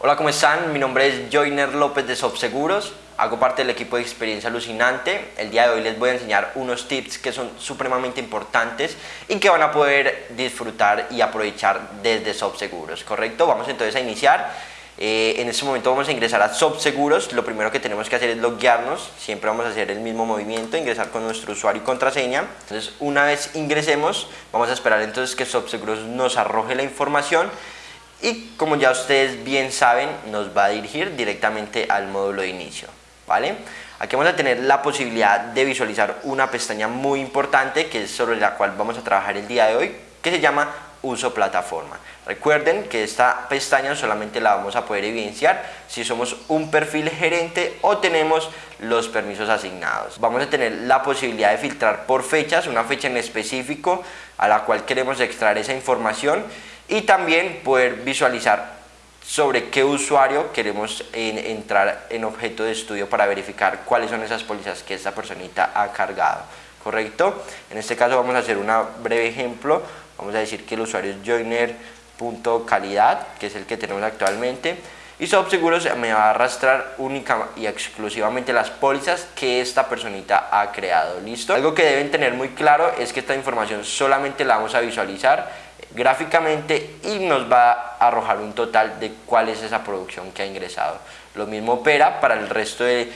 Hola, ¿cómo están? Mi nombre es Joyner López de Sobseguros. Hago parte del equipo de Experiencia Alucinante. El día de hoy les voy a enseñar unos tips que son supremamente importantes y que van a poder disfrutar y aprovechar desde Sobseguros, ¿correcto? Vamos entonces a iniciar. Eh, en este momento vamos a ingresar a Sobseguros. Lo primero que tenemos que hacer es loguearnos. Siempre vamos a hacer el mismo movimiento, ingresar con nuestro usuario y contraseña. Entonces, una vez ingresemos, vamos a esperar entonces que Sobseguros nos arroje la información y como ya ustedes bien saben nos va a dirigir directamente al módulo de inicio ¿vale? aquí vamos a tener la posibilidad de visualizar una pestaña muy importante que es sobre la cual vamos a trabajar el día de hoy que se llama uso plataforma recuerden que esta pestaña solamente la vamos a poder evidenciar si somos un perfil gerente o tenemos los permisos asignados vamos a tener la posibilidad de filtrar por fechas una fecha en específico a la cual queremos extraer esa información y también poder visualizar sobre qué usuario queremos entrar en objeto de estudio para verificar cuáles son esas pólizas que esta personita ha cargado, ¿correcto? En este caso vamos a hacer un breve ejemplo, vamos a decir que el usuario es joiner.calidad, que es el que tenemos actualmente, y Seguros me va a arrastrar única y exclusivamente las pólizas que esta personita ha creado, ¿listo? Algo que deben tener muy claro es que esta información solamente la vamos a visualizar gráficamente y nos va a arrojar un total de cuál es esa producción que ha ingresado. Lo mismo opera para el resto de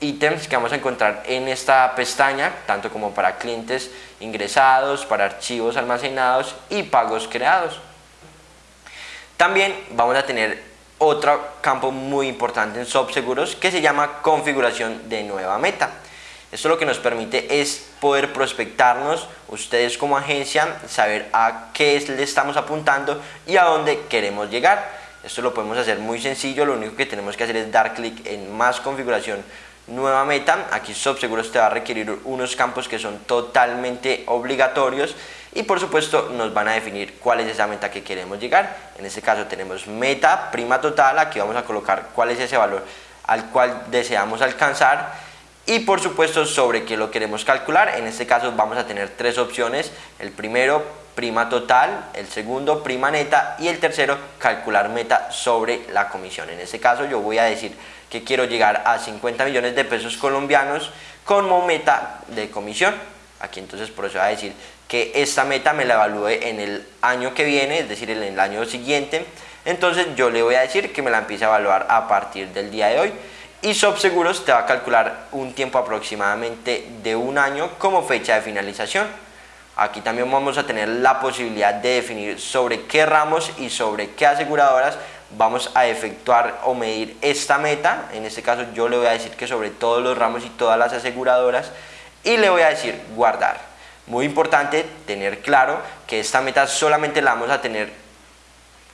ítems que vamos a encontrar en esta pestaña, tanto como para clientes ingresados, para archivos almacenados y pagos creados. También vamos a tener otro campo muy importante en Seguros que se llama configuración de nueva meta. Esto lo que nos permite es poder prospectarnos, ustedes como agencia, saber a qué le estamos apuntando y a dónde queremos llegar. Esto lo podemos hacer muy sencillo, lo único que tenemos que hacer es dar clic en más configuración, nueva meta. Aquí SobSeguros te va a requerir unos campos que son totalmente obligatorios y por supuesto nos van a definir cuál es esa meta que queremos llegar. En este caso tenemos meta, prima total, aquí vamos a colocar cuál es ese valor al cual deseamos alcanzar y por supuesto sobre qué lo queremos calcular. En este caso vamos a tener tres opciones. El primero, prima total, el segundo, prima neta y el tercero, calcular meta sobre la comisión. En este caso yo voy a decir que quiero llegar a 50 millones de pesos colombianos como meta de comisión. Aquí entonces voy a decir que esta meta me la evalúe en el año que viene, es decir, en el año siguiente. Entonces yo le voy a decir que me la empiece a evaluar a partir del día de hoy y Seguros te va a calcular un tiempo aproximadamente de un año como fecha de finalización. Aquí también vamos a tener la posibilidad de definir sobre qué ramos y sobre qué aseguradoras vamos a efectuar o medir esta meta. En este caso yo le voy a decir que sobre todos los ramos y todas las aseguradoras y le voy a decir guardar. Muy importante tener claro que esta meta solamente la vamos a tener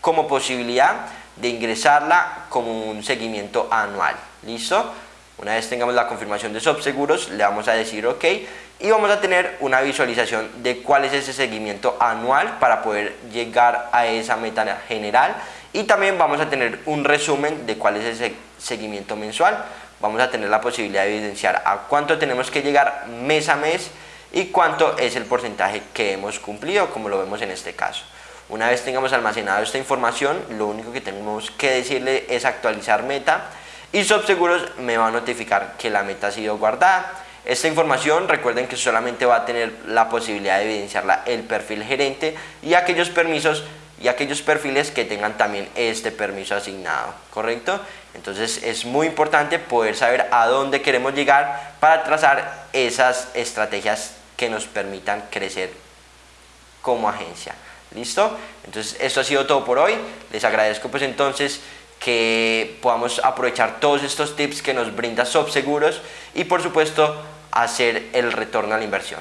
como posibilidad de ingresarla como un seguimiento anual. ¿Listo? Una vez tengamos la confirmación de Subseguros, le vamos a decir OK y vamos a tener una visualización de cuál es ese seguimiento anual para poder llegar a esa meta general y también vamos a tener un resumen de cuál es ese seguimiento mensual. Vamos a tener la posibilidad de evidenciar a cuánto tenemos que llegar mes a mes y cuánto es el porcentaje que hemos cumplido, como lo vemos en este caso. Una vez tengamos almacenado esta información, lo único que tenemos que decirle es actualizar meta y Subseguros me va a notificar que la meta ha sido guardada. Esta información recuerden que solamente va a tener la posibilidad de evidenciarla el perfil gerente y aquellos permisos y aquellos perfiles que tengan también este permiso asignado, ¿correcto? Entonces es muy importante poder saber a dónde queremos llegar para trazar esas estrategias que nos permitan crecer como agencia. ¿Listo? Entonces esto ha sido todo por hoy. Les agradezco pues entonces que podamos aprovechar todos estos tips que nos brinda Subseguros y por supuesto hacer el retorno a la inversión.